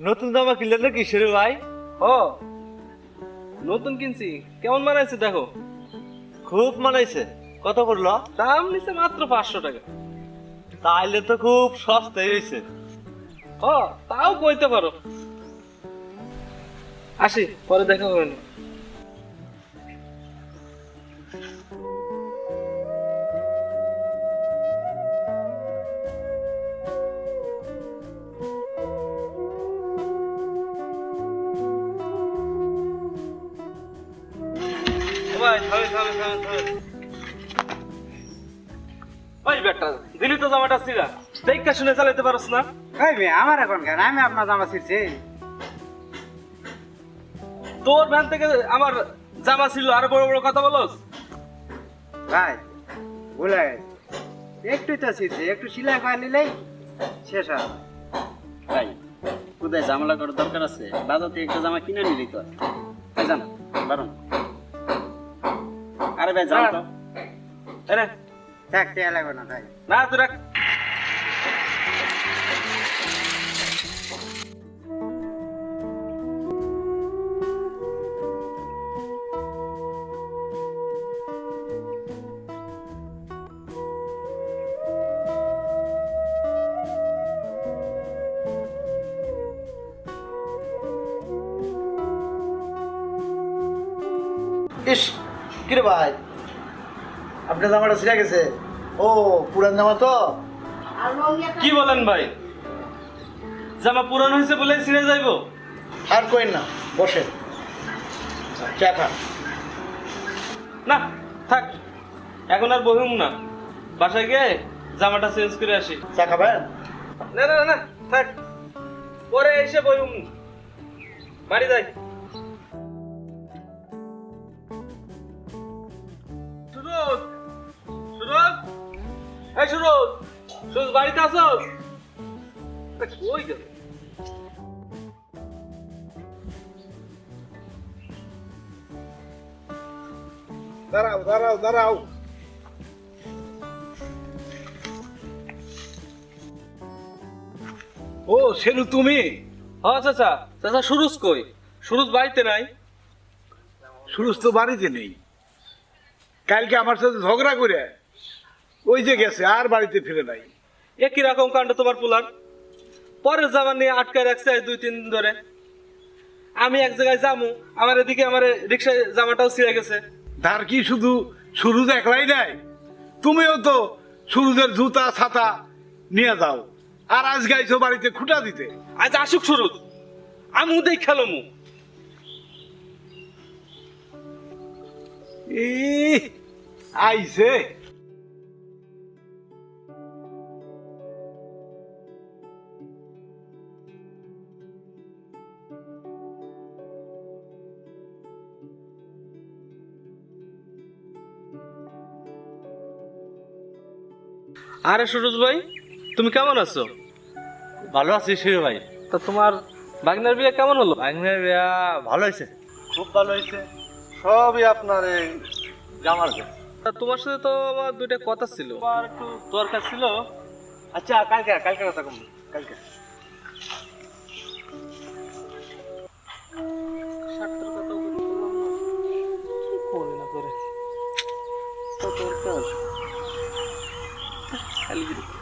নতুন জামা কিনলে নাকি কিসের ভাই? ও নতুন কিনছি। কেমন মানাইছে দেখো? খুব মানাইছে। কত করল দাম নিছে মাত্র পাঁচশো টাকা। তাইলে তো খুব সস্তায় হয়েছে ও তাও কইতে পারো। আসি পরে দেখা হবে না। ভাই থামে থামে থামে থামে ওই বেটা দিলি তো জামাটা দেখা শুনে চালাতে না? মেয়ে আমার এখন কেন? আমি আপনার জামা ছিড়ছি। তোর ভ্যান থেকে আমার জামা ছিল আর বড় বড় কথা বলস? ভাই একটু তো ছিড়ছি একটু সিলাই করে নিলেই শেষ হয়। ভাই কোথায় জামালা করার দরকার আছে? বাজার থেকে একটা জামা কিনে নিলি তো? ভাই যান বারণ আরে ভাই যান তো এনে থাক টেয়া লাগবে না ভাই না তুই রাখ ইস কিরে ভাই? আপনার জামাটা ছিঁড়ে গেছে। ও পুরান জামা তো? কি বলেন ভাই? জামা পুরানো হয়েছে বলে ছিঁড়ে যাইবো। আর কইন না বসে চা খান। না থাক। এখন আর বহিম না। বাসায় গিয়ে জামাটা চেঞ্জ করে আসি। চা খাবেন? না না না থাক। পরে এসে বহিম। বাড়ি যাই। সুরজ সুরজ বাড়িতে কই গেল দাঁড়াও দাঁড়াও দাঁড়াও। ও সেলু তুমি? হ্যাঁ চাচা। চাচা সুরজ কই? সুরজ বাড়িতে নাই? সুরজ তো বাড়িতে নেই। কালকে আমার সাথে ঝগড়া করে ওই যে গেছে আর বাড়িতে ফিরে নাই। একই রকম কাণ্ড তোমার পোলার। পরের জামা নিয়ে আটকায় রাখছে দুই তিন দিন ধরে। আমি এক জায়গায় যামু আমার এদিকে আমার রিক্সায় জামাটাও ছিঁড়ে গেছে। তার কি শুধু সুরুজ একলাই নাই তুমিও তো সুরুজের জুতা ছাতা নিয়ে যাও আর আজ গাইছো বাড়িতে খুঁটা দিতে। আজ আসুক সুরুজ আমি উদয় খেলমু আইছে। আরে সুরজ ভাই তুমি কেমন আছো? ভালো আছি শিরু ভাই। তা তোমার বাগনার বিয়ে কেমন হলো? বাগনার বিয়া ভালো হয়েছে খুব ভালো হয়েছে। সবই আপনার এই জামার। তা তোমার সাথে তো আমার দুইটা কথা ছিল। আমার একটু দরকার ছিল। আচ্ছা কালকে কালকে কথা কম কালকে। করে না। করে দরকার। Cali.